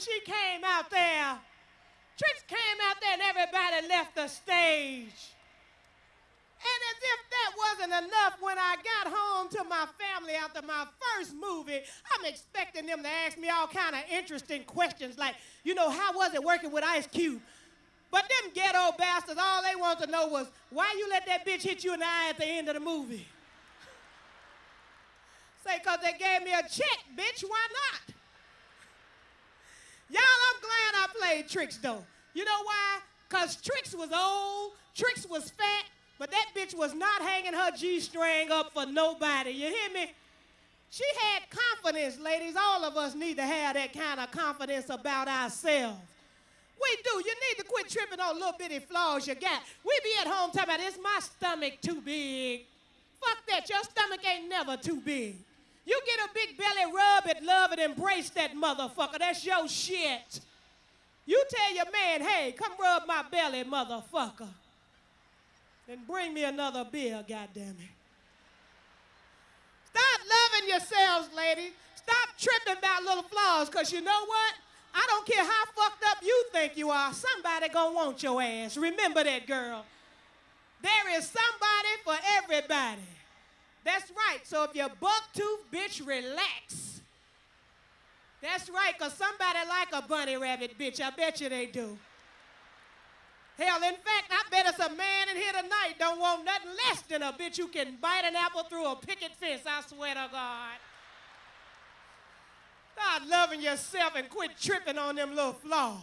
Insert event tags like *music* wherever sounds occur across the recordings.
she came out there. Trix came out there and everybody left the stage. And as if that wasn't enough, when I got home to my family after my first movie, I'm expecting them to ask me all kind of interesting questions like, you know, how was it working with Ice Cube? But them ghetto bastards, all they want to know was, why you let that bitch hit you in the eye at the end of the movie? *laughs* Say, because they gave me a check, bitch, why not? Y'all, I'm glad I played Trix, though. You know why? Because Trix was old, Trix was fat, but that bitch was not hanging her G-string up for nobody. You hear me? She had confidence, ladies. All of us need to have that kind of confidence about ourselves. We do. You need to quit tripping on little bitty flaws you got. We be at home talking about, is my stomach too big? Fuck that. Your stomach ain't never too big. You get a big belly, rub it, love it, embrace that motherfucker. That's your shit. You tell your man, hey, come rub my belly, motherfucker. Then bring me another beer, goddammit. Stop loving yourselves, ladies. Stop tripping about little flaws, because you know what? I don't care how fucked up you think you are, somebody gonna want your ass. Remember that, girl. There is somebody for everybody. That's right. So if you're buck tooth, bitch, relax. That's right, because somebody like a bunny rabbit, bitch. I bet you they do. Hell, in fact, I bet it's a man in here tonight don't want nothing less than a bitch who can bite an apple through a picket fence, I swear to God. Start loving yourself and quit tripping on them little flaws.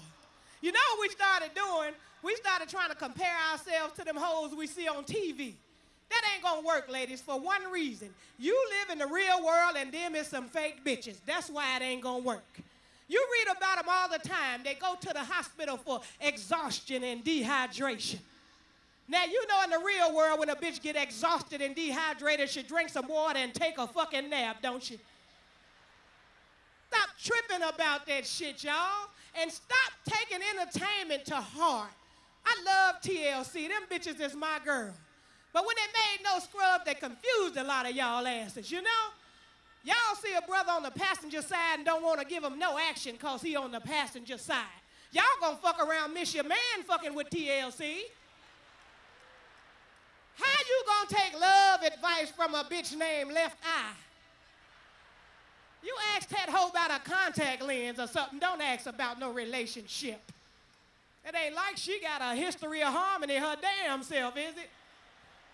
You know what we started doing? We started trying to compare ourselves to them hoes we see on TV. That ain't gonna work, ladies, for one reason. You live in the real world and them is some fake bitches. That's why it ain't gonna work. You read about them all the time. They go to the hospital for exhaustion and dehydration. Now, you know in the real world when a bitch get exhausted and dehydrated, she drink some water and take a fucking nap, don't you? Stop tripping about that shit, y'all. And stop taking entertainment to heart. I love TLC. Them bitches is my girl. But when they made no scrub, they confused a lot of y'all asses, you know? Y'all see a brother on the passenger side and don't want to give him no action because he on the passenger side. Y'all gonna fuck around miss your man fucking with TLC. How you gonna take love advice from a bitch named Left Eye? You ask that hoe about a contact lens or something. Don't ask about no relationship. It ain't like she got a history of harmony her damn self, is it?